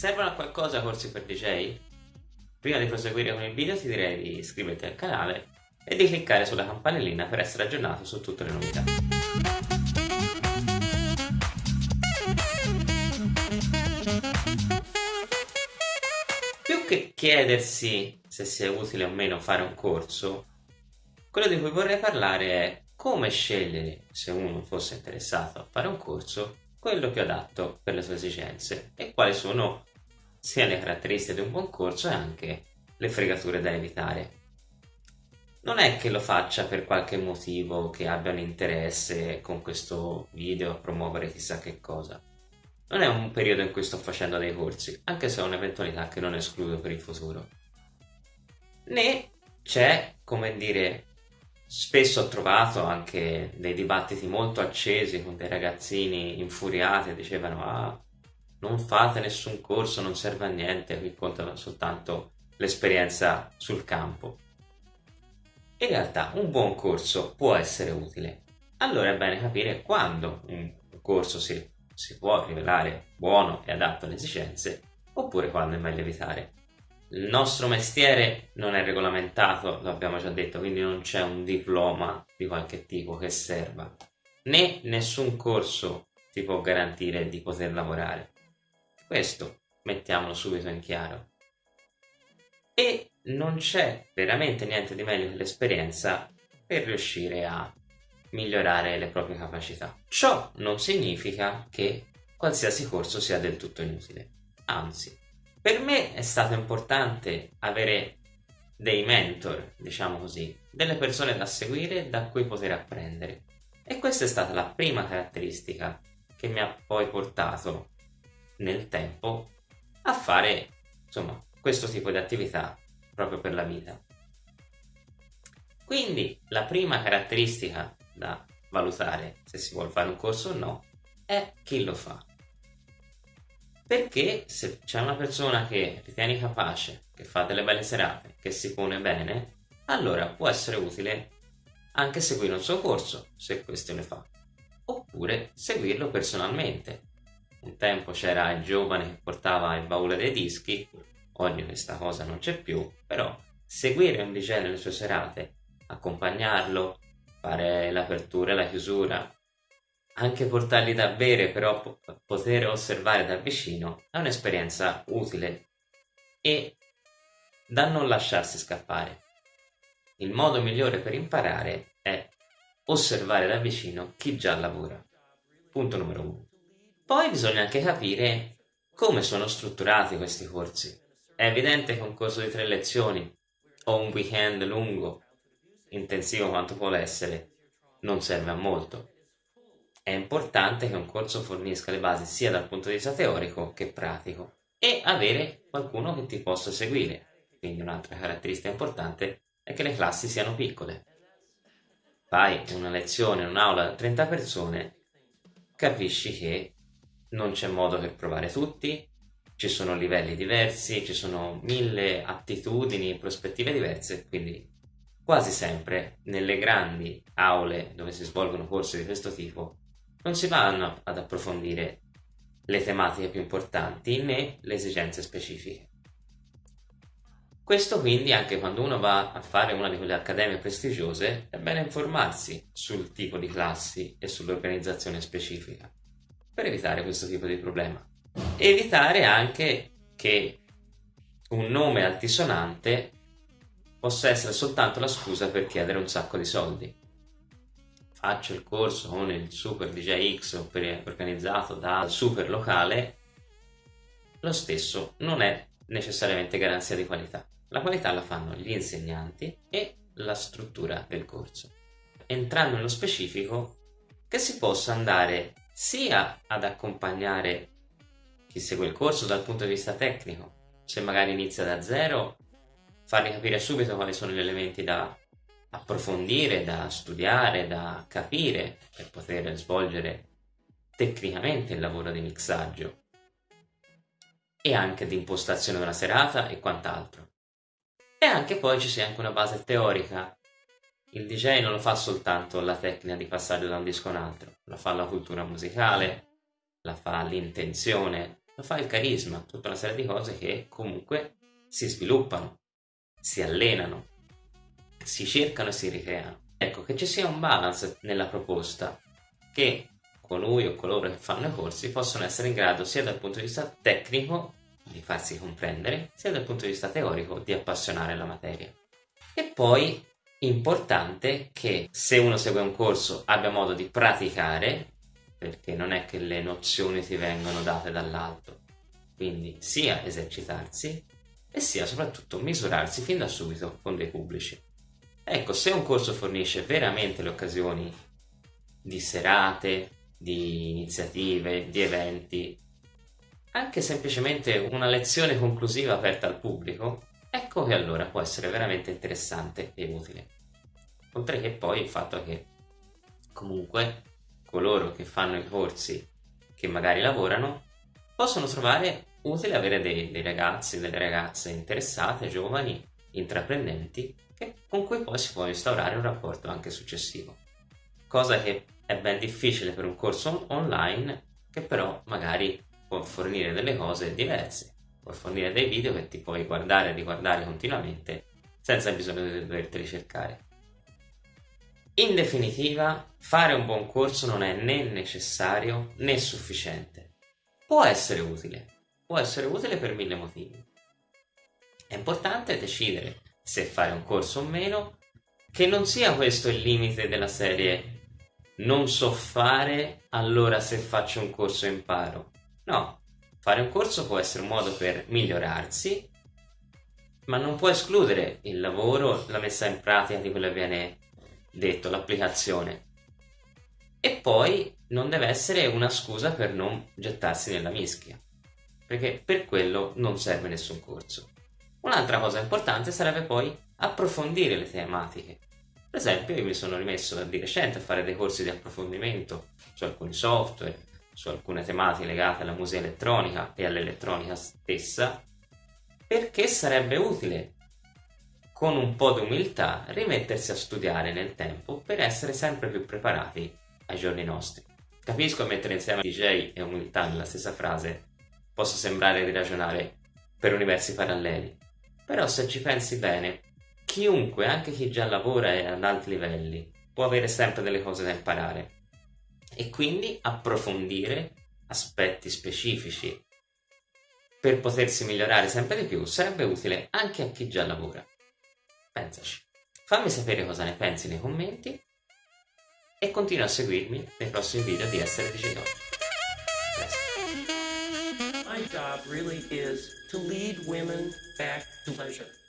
Servono a qualcosa corsi per DJ? Prima di proseguire con il video ti direi di iscriverti al canale e di cliccare sulla campanellina per essere aggiornato su tutte le novità. Più che chiedersi se sia utile o meno fare un corso, quello di cui vorrei parlare è come scegliere, se uno fosse interessato a fare un corso, quello più adatto per le sue esigenze e quali sono sia le caratteristiche di un buon corso e anche le fregature da evitare. Non è che lo faccia per qualche motivo che abbia un interesse con questo video a promuovere chissà che cosa. Non è un periodo in cui sto facendo dei corsi, anche se è un'eventualità che non escludo per il futuro. Né c'è, come dire, spesso ho trovato anche dei dibattiti molto accesi con dei ragazzini infuriati, dicevano ah, non fate nessun corso, non serve a niente, qui contano soltanto l'esperienza sul campo. In realtà un buon corso può essere utile, allora è bene capire quando un corso si, si può rivelare buono e adatto alle esigenze oppure quando è meglio evitare. Il nostro mestiere non è regolamentato, lo abbiamo già detto, quindi non c'è un diploma di qualche tipo che serva, né nessun corso ti può garantire di poter lavorare. Questo mettiamolo subito in chiaro. E non c'è veramente niente di meglio che l'esperienza per riuscire a migliorare le proprie capacità. Ciò non significa che qualsiasi corso sia del tutto inutile, anzi. Per me è stato importante avere dei mentor, diciamo così, delle persone da seguire da cui poter apprendere. E questa è stata la prima caratteristica che mi ha poi portato nel tempo a fare insomma questo tipo di attività proprio per la vita. Quindi la prima caratteristica da valutare se si vuole fare un corso o no è chi lo fa. Perché se c'è una persona che ritieni capace, che fa delle belle serate, che si pone bene, allora può essere utile anche seguire un suo corso, se questo ne fa, oppure seguirlo personalmente, un tempo c'era il giovane che portava il baule dei dischi, oggi questa cosa non c'è più, però seguire un DJ nelle sue serate, accompagnarlo, fare l'apertura e la chiusura, anche portargli da bere, però poter osservare da vicino, è un'esperienza utile e da non lasciarsi scappare. Il modo migliore per imparare è osservare da vicino chi già lavora. Punto numero uno. Poi bisogna anche capire come sono strutturati questi corsi. È evidente che un corso di tre lezioni o un weekend lungo, intensivo quanto può essere, non serve a molto. È importante che un corso fornisca le basi sia dal punto di vista teorico che pratico e avere qualcuno che ti possa seguire. Quindi un'altra caratteristica importante è che le classi siano piccole. Fai una lezione in un'aula da 30 persone, capisci che non c'è modo per provare tutti, ci sono livelli diversi, ci sono mille attitudini, prospettive diverse, quindi quasi sempre nelle grandi aule dove si svolgono corsi di questo tipo non si vanno ad approfondire le tematiche più importanti né le esigenze specifiche. Questo quindi anche quando uno va a fare una di quelle accademie prestigiose è bene informarsi sul tipo di classi e sull'organizzazione specifica per evitare questo tipo di problema. Evitare anche che un nome altisonante possa essere soltanto la scusa per chiedere un sacco di soldi. Faccio il corso con il Super DJ X organizzato dal super locale, lo stesso non è necessariamente garanzia di qualità. La qualità la fanno gli insegnanti e la struttura del corso. Entrando nello specifico, che si possa andare sia ad accompagnare chi segue il corso dal punto di vista tecnico, se magari inizia da zero, fargli capire subito quali sono gli elementi da approfondire, da studiare, da capire per poter svolgere tecnicamente il lavoro di mixaggio e anche di impostazione della serata e quant'altro. E anche poi ci sia anche una base teorica il DJ non lo fa soltanto la tecnica di passaggio da un disco a un altro, la fa la cultura musicale, la fa l'intenzione, lo fa il carisma, tutta una serie di cose che comunque si sviluppano, si allenano, si cercano e si ricreano. Ecco, che ci sia un balance nella proposta, che colui o coloro che fanno i corsi possono essere in grado sia dal punto di vista tecnico di farsi comprendere, sia dal punto di vista teorico di appassionare la materia. E poi importante che se uno segue un corso abbia modo di praticare, perché non è che le nozioni ti vengono date dall'alto, quindi sia esercitarsi e sia soprattutto misurarsi fin da subito con dei pubblici. Ecco, se un corso fornisce veramente le occasioni di serate, di iniziative, di eventi, anche semplicemente una lezione conclusiva aperta al pubblico, ecco che allora può essere veramente interessante e utile. Oltre che poi il fatto che comunque coloro che fanno i corsi che magari lavorano possono trovare utile avere dei, dei ragazzi, delle ragazze interessate, giovani, intraprendenti, con cui poi si può instaurare un rapporto anche successivo. Cosa che è ben difficile per un corso online, che però magari può fornire delle cose diverse, può fornire dei video che ti puoi guardare e riguardare continuamente senza bisogno di doverti ricercare. In definitiva, fare un buon corso non è né necessario né sufficiente. Può essere utile, può essere utile per mille motivi. È importante decidere se fare un corso o meno, che non sia questo il limite della serie non so fare, allora se faccio un corso imparo. No, fare un corso può essere un modo per migliorarsi, ma non può escludere il lavoro, la messa in pratica di quello che viene detto, l'applicazione. E poi non deve essere una scusa per non gettarsi nella mischia, perché per quello non serve nessun corso. Un'altra cosa importante sarebbe poi approfondire le tematiche. Per esempio io mi sono rimesso di recente a fare dei corsi di approfondimento su alcuni software, su alcune tematiche legate alla musica elettronica e all'elettronica stessa, perché sarebbe utile con un po' di umiltà rimettersi a studiare nel tempo per essere sempre più preparati ai giorni nostri. Capisco mettere insieme DJ e umiltà nella stessa frase possa sembrare di ragionare per universi paralleli, però se ci pensi bene, chiunque, anche chi già lavora e ad alti livelli, può avere sempre delle cose da imparare e quindi approfondire aspetti specifici per potersi migliorare sempre di più sarebbe utile anche a chi già lavora. Pensaci. Fammi sapere cosa ne pensi nei commenti e continua a seguirmi nei prossimi video di Essere Digitale. My job really is to lead women back to pleasure.